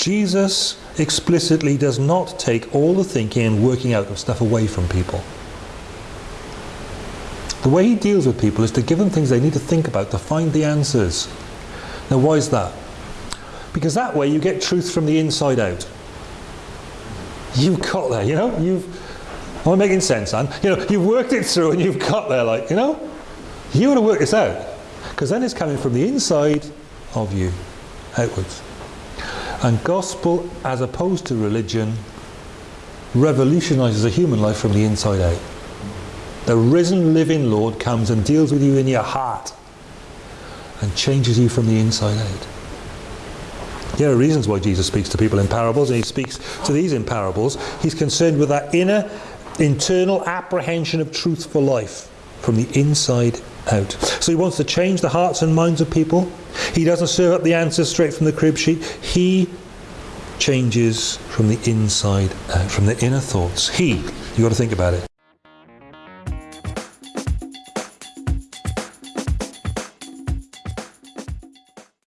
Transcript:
Jesus explicitly does not take all the thinking and working out of stuff away from people. The way he deals with people is to give them things they need to think about to find the answers. Now why is that? Because that way you get truth from the inside out. You've got there, you know, you've, am I making sense, Anne? You know, you've worked it through and you've got there, like, you know, you want to work this out. Because then it's coming from the inside of you, outwards. And gospel, as opposed to religion, revolutionizes a human life from the inside out. The risen living Lord comes and deals with you in your heart and changes you from the inside out. There are reasons why Jesus speaks to people in parables and he speaks to these in parables. He's concerned with that inner, internal apprehension of truth for life from the inside out. So he wants to change the hearts and minds of people. He doesn't serve up the answers straight from the crib sheet. He changes from the inside out, from the inner thoughts. He, you've got to think about it.